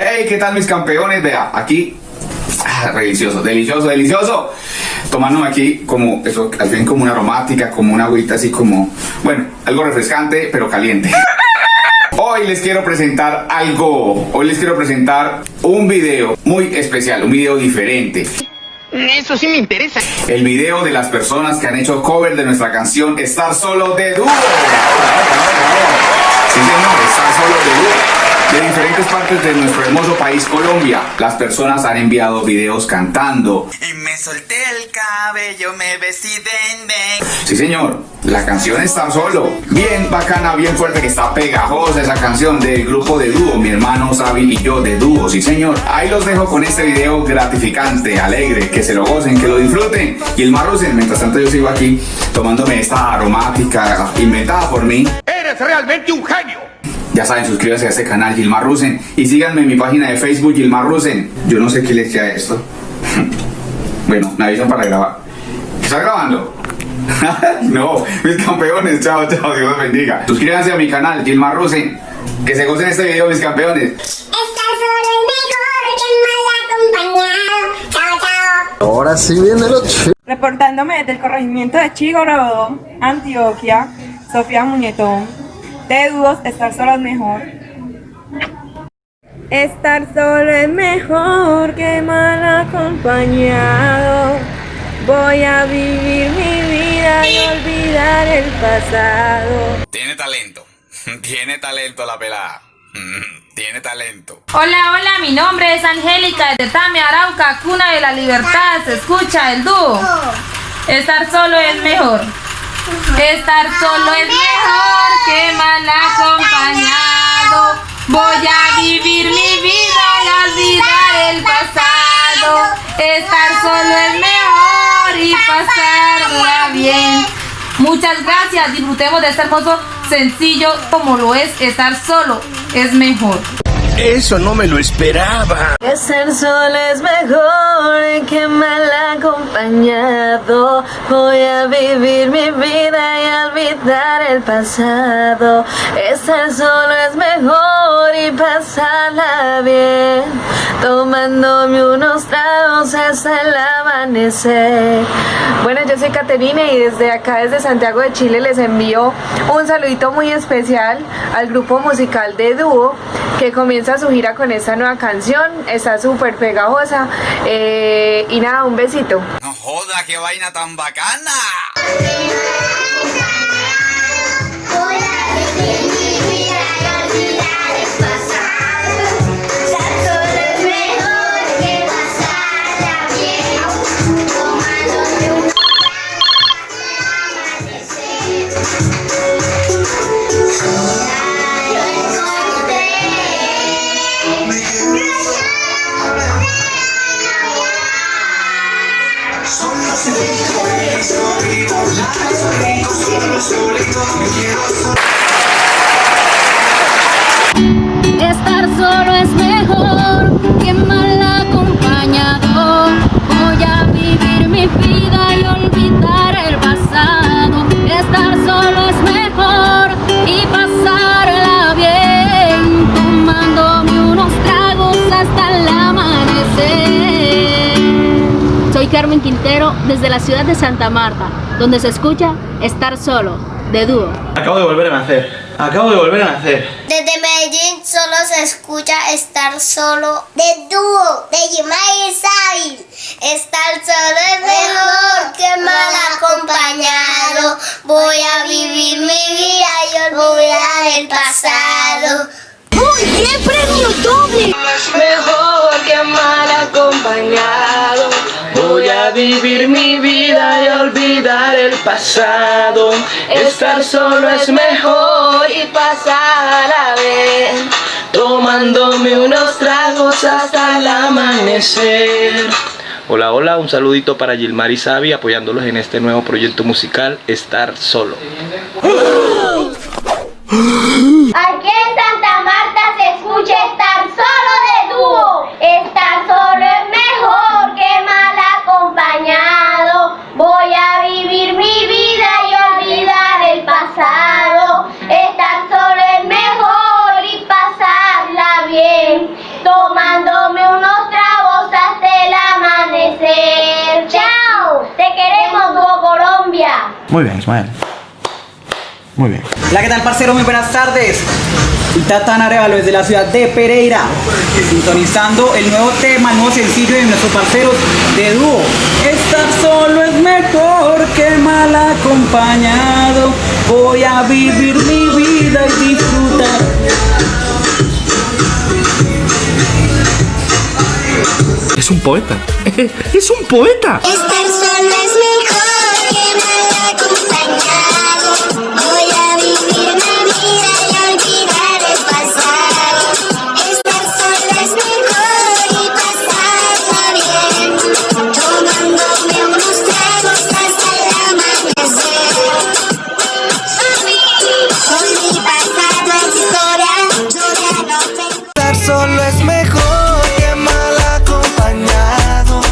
Hey, ¿qué tal mis campeones? Vea, aquí, ah, delicioso, delicioso, delicioso. Tomándome aquí como, eso, al fin como una aromática, como una agüita así como, bueno, algo refrescante, pero caliente. Hoy les quiero presentar algo, hoy les quiero presentar un video muy especial, un video diferente. Eso sí me interesa. El video de las personas que han hecho cover de nuestra canción Estar Solo de Dúo. Sí, señor, Estar Solo de Dúo. De diferentes partes de nuestro hermoso país Colombia, las personas han enviado videos cantando. Y me solté el cabello, me vestí de Sí, señor, la canción Estar Solo. Bien bacana, bien fuerte, que está pegajosa esa canción del grupo de dúo, mi hermano Sabi y yo de dúo, sí, señor. Ahí los dejo con este video gratificante, alegre, que se lo gocen, que lo disfruten. Y el Marrusen, mientras tanto yo sigo aquí tomándome esta aromática inventada por mí. Eres realmente un genio. Ya saben, suscríbanse a este canal Gilmar Rusen y síganme en mi página de Facebook Gilmar Rusen. Yo no sé qué les queda esto. bueno, me avisan para grabar. ¿Está grabando? no, mis campeones, chao, chao, Dios los bendiga. Suscríbanse a mi canal Gilmar Rusen. Que se gocen este video, mis campeones. Estar solo es mejor que mal acompañado. Chao, chao. Ahora sí viene lo chido. Reportándome desde el corregimiento de Chigoro, Antioquia, Sofía Muñetón. De estar solo es mejor. Estar solo es mejor que mal acompañado. Voy a vivir mi vida y olvidar el pasado. Tiene talento. Tiene talento la pelada. Tiene talento. Hola, hola, mi nombre es Angélica de Tame Arauca, cuna de la libertad. Se escucha el dúo. Estar solo es mejor. Estar solo es mejor que mal acompañado. Voy a vivir mi vida y olvidar el pasado. Estar solo es mejor y pasarla bien. Muchas gracias, disfrutemos de este hermoso sencillo como lo es estar solo. Es mejor. Eso no me lo esperaba. Estar solo es mejor que mal acompañado. Voy a vivir mi vida y olvidar el pasado. Estar solo es mejor y pasarla bien. Tomándome unos tragos hasta el amanecer. Bueno, yo soy Caterina y desde acá, desde Santiago de Chile, les envío un saludito muy especial al grupo musical de dúo que comienza su gira con esta nueva canción. Está súper pegajosa. Eh, y nada, un besito. No joda, qué vaina tan bacana. Estar Carmen Quintero desde la ciudad de Santa Marta, donde se escucha Estar solo, de dúo. Acabo de volver a nacer. Acabo de volver a nacer. Desde Medellín solo se escucha estar solo de dúo, de Yimai y Sabil. Estar solo es mejor que mal acompañado. Voy a vivir mi vida y olvidar el pasado. ¡Uy, qué premio doble! Mejor que mal acompañado. A vivir mi vida y olvidar el pasado. Estar solo es mejor y pasarla bien. tomándome unos tragos hasta el amanecer. Hola, hola, un saludito para Gilmar y Sabi apoyándolos en este nuevo proyecto musical Estar Solo. Aquí en Santa Marta se escucha estar solo de dúo. Estar solo Muy bien, Ismael. Muy bien. Hola, ¿qué tal, parcero? Muy buenas tardes. Tatán Arevalo desde la ciudad de Pereira, sintonizando el nuevo tema, el nuevo sencillo de nuestros parceros de dúo. Estar solo es mejor que mal acompañado. Voy a vivir mi vida y disfrutar. Es un poeta. Es un poeta. Estar solo es solo es mejor que mal acompañado.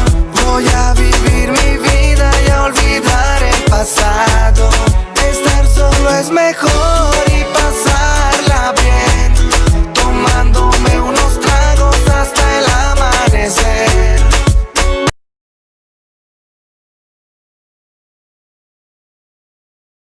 Voy a vivir mi vida y a olvidar el pasado. Estar solo es mejor